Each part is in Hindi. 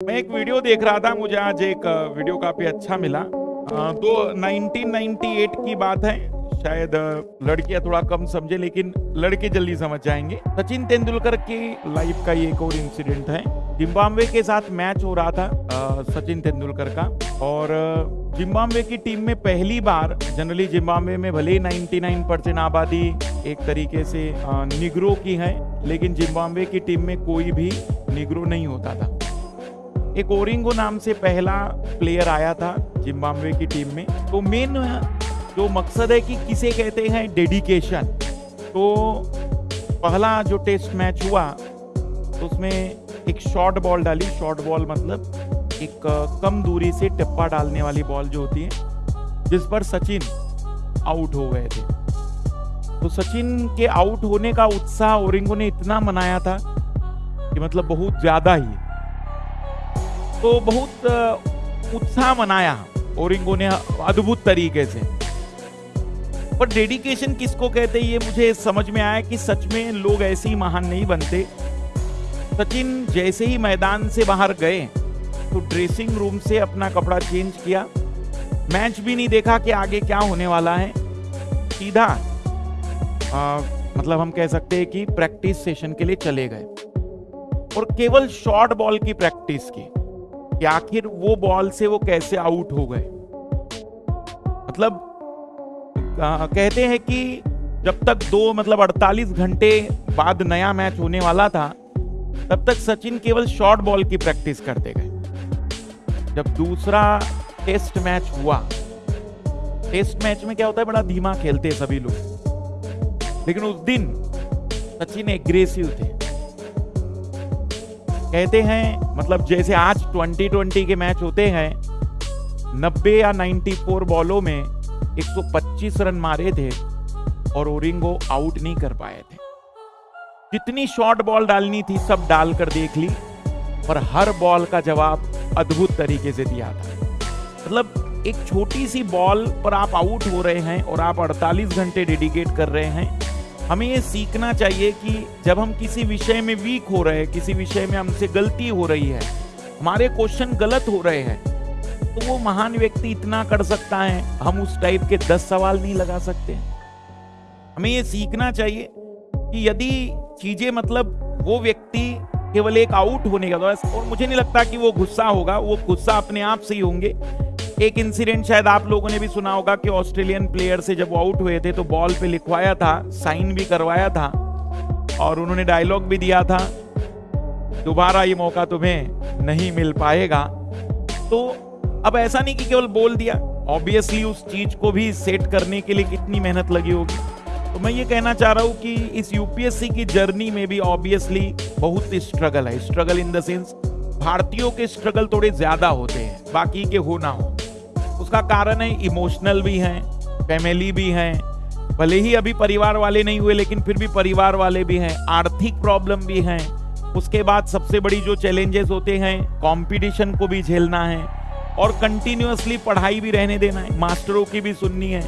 मैं एक वीडियो देख रहा था, मुझे आज एक वीडियो काफ़ी अच्छा मिला। तो 1998 की बात है, शायद लड़कियाँ थोड़ा कम समझे, लेकिन लड़के जल्दी समझ जाएँगे। सचिन तेंदुलकर की लाइफ का एक और इंसिडेंट है। जिम्बाब्वे के साथ मैच हो रहा था सचिन तेंदुलकर का। और जिम्बाब्वे की टीम में पहली बार जनरली जिम्बाब्वे में भले ही 99 परसेंट आबादी एक तरीके से निग्रो की है, लेकिन जिम्बाब्वे की टीम में कोई भी निग्रो नहीं होता था। एक ओरिंगो नाम से पहला प्लेयर आया था जिम्बाब्वे की टीम में। तो मेन जो मकसद है कि किसे कहते हैं डेडिकेशन तो पहला जो टेस्ट मैच हुआ तो उसमें एक शॉर्ट बॉल डाली। शॉर्ट बॉल मतलब एक, कम दूरी से टप्पा डालने वाली बॉल जो होती है, जिस पर सचिन आउट हो गए थे। तो सचिन के आउट होने का उत्साह ओरिंगो ने इतना मनाया था कि मतलब बहुत ज़्यादा ही। तो बहुत उत्साह मनाया ओरिंगो ने अद्भुत तरीके से। पर डेडिकेशन किसको कहते हैं, ये मुझे समझ में आया कि सच में लोग ऐसे ही महान नहीं बनते। सचिन जैसे ही मैदान से बाहर गए तो ड्रेसिंग रूम से अपना कपड़ा चेंज किया। मैच भी नहीं देखा कि आगे क्या होने वाला है। सीधा मतलब हम कह सकते हैं कि प्रैक्टिस सेशन के लिए चले गए। और केवल शॉर्ट बॉल की प्रैक्टिस की। कि आखिर वो बॉल से वो कैसे आउट हो गए? मतलब कहते हैं कि जब तक दो मतलब 48 घंटे बाद नया मैच होने वाला था, तब तक सचिन केवल शॉर्ट बॉल की प्रैक्टिस करते गए। जब दूसरा टेस्ट मैच हुआ, टेस्ट मैच में क्या होता है, बड़ा धीमा खेलते हैं सभी लोग। लेकिन उस दिन सचिन एग्रेसिव थे। कहते हैं मतलब जैसे आज 2020 के मैच होते हैं 90 या 94 बॉलों में 125 रन मारे थे और ओरिंगो आउट नहीं कर पाए थे। जितनी शॉर्ट बॉल डालनी थी, सब डालकर देख ली और हर बॉल का जवाब अद्भुत तरीके से दिया था। मतलब एक छोटी सी बॉल पर आप आउट हो रहे हैं और आप 48 घंटे डेडिकेट कर रहे हैं हमें ये सीखना चाहिए कि जब हम किसी विषय में वीक हो रहे हैं, किसी विषय में हमसे गलती हो रही है, हमारे क्वेश्चन गलत हो रहे हैं तो वो महान व्यक्ति इतना कर सकता है, हम उस टाइप के दस सवाल नहीं लगा सकते। हमें ये सीखना चाहिए कि यदि चीज़ें मतलब वो व्यक्ति केवल एक आउट होने का और मुझे नहीं लगता कि वो गुस्सा होगा, वो गुस्सा अपने आप से ही होंगे। एक इंसिडेंट शायद आप लोगों ने भी सुना होगा कि ऑस्ट्रेलियन प्लेयर से जब आउट हुए थे तो बॉल पे लिखवाया था साइन भी करवाया था, और उन्होंने डायलॉग भी दिया था, दोबारा ये मौका तुम्हें नहीं मिल पाएगा। तो अब ऐसा नहीं कि केवल बोल दिया ऑब्वियसली उस चीज़ को भी सेट करने के लिए कितनी मेहनत लगी होगी। तो मैं ये कहना चाह रहा हूँ कि इस यूपीएससी की जर्नी में भी ऑब्वियसली बहुत स्ट्रगल है। स्ट्रगल इन द सेंस भारतीयों के स्ट्रगल थोड़े ज़्यादा होते हैं, बाकी के हो ना हो। उसका कारण है इमोशनल भी हैं फैमिली भी हैं। भले ही अभी परिवार वाले नहीं हुए, लेकिन फिर भी परिवार वाले भी हैं, आर्थिक प्रॉब्लम भी हैं। उसके बाद सबसे बड़ी जो चैलेंजेस होते हैं कंपटीशन को भी झेलना है और कंटिन्यूसली पढ़ाई भी रहने देना है मास्टरों की भी सुननी है,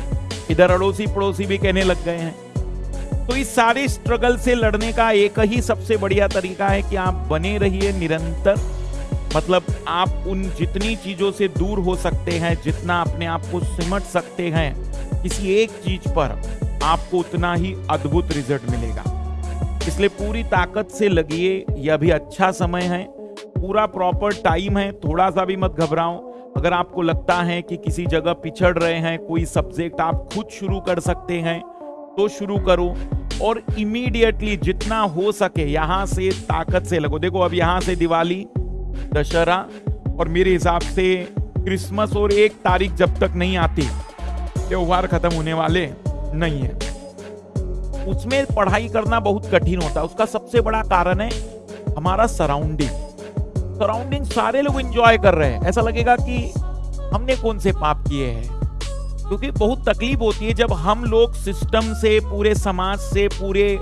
इधर अड़ोसी पड़ोसी भी कहने लग गए हैं। तो इस सारे स्ट्रगल से लड़ने का एक ही सबसे बढ़िया तरीका है कि आप बने रहिए निरंतर। मतलब आप उन जितनी चीज़ों से दूर हो सकते हैं, जितना अपने आप को सिमट सकते हैं, किसी एक चीज़ पर आपको उतना ही अद्भुत रिज़ल्ट मिलेगा। इसलिए पूरी ताकत से लगिए, यह भी अच्छा समय है, पूरा प्रॉपर टाइम है थोड़ा सा भी मत घबराओ। अगर आपको लगता है कि किसी जगह पिछड़ रहे हैं, कोई सब्जेक्ट आप खुद शुरू कर सकते हैं तो शुरू करो और इमीडिएटली जितना हो सके, यहाँ से ताकत से लगो। देखो, अब यहाँ से दिवाली दशहरा और मेरे हिसाब से क्रिसमस और एक तारीख जब तक नहीं आती, त्योहार खत्म होने वाले नहीं है। उसमें पढ़ाई करना बहुत कठिन होता है। उसका सबसे बड़ा कारण है हमारा सराउंडिंग सराउंडिंग सारे लोग एंजॉय कर रहे हैं। ऐसा लगेगा कि हमने कौन से पाप किए हैं? क्योंकि बहुत तकलीफ़ होती है जब हम लोग सिस्टम से, पूरे समाज से, पूरे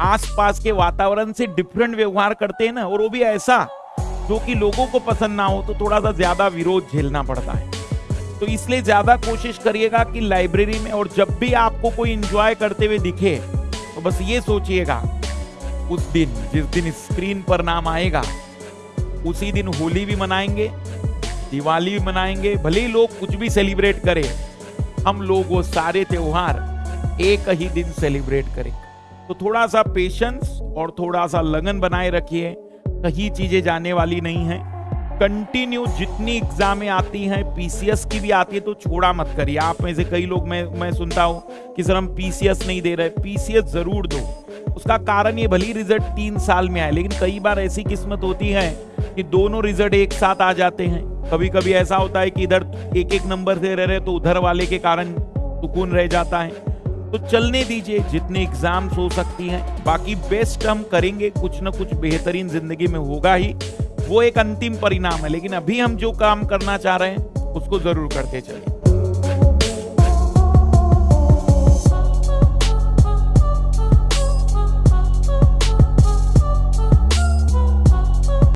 आसपास के वातावरण से डिफरेंट व्यवहार करते हैं ना, और वो भी ऐसा जो कि लोगों को पसंद ना हो तो थोड़ा सा ज़्यादा विरोध झेलना पड़ता है। तो इसलिए ज़्यादा कोशिश करिएगा कि लाइब्रेरी में और जब भी आपको कोई एंजॉय करते हुए दिखे तो बस ये सोचिएगा, उस दिन, जिस दिन स्क्रीन पर नाम आएगा, उसी दिन होली भी मनाएँगे, दिवाली भी मनाएँगे, भले ही लोग कुछ भी सेलिब्रेट करें, हम लोग वो सारे त्योहार एक ही दिन सेलिब्रेट करें। तो थोड़ा सा पेशेंस और थोड़ा सा लगन बनाए रखिए कहीं चीज़ें जाने वाली नहीं है। कंटिन्यू जितनी एग्जामें आती हैं पीसीएस की भी आती है तो छोड़ा मत करिए। आप में से कई लोग मैं मैं सुनता हूँ कि सर हम पीसीएस नहीं दे रहे। पीसीएस ज़रूर दो। उसका कारण ये भली रिज़ल्ट तीन साल में आए, लेकिन कई बार ऐसी किस्मत होती है कि दोनों रिज़ल्ट एक साथ आ जाते हैं। कभी कभी ऐसा होता है कि इधर एक एक नंबर से रह रहे तो उधर वाले के कारण सुकून रह जाता है। तो चलने दीजिए, जितने एग्ज़ाम्स हो सकती हैं। बाकी बेस्ट हम करेंगे, कुछ ना कुछ बेहतरीन ज़िंदगी में होगा ही। वो एक अंतिम परिणाम है, लेकिन अभी हम जो काम करना चाह रहे हैं, उसको ज़रूर करते चलिए।